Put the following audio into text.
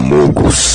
Camugos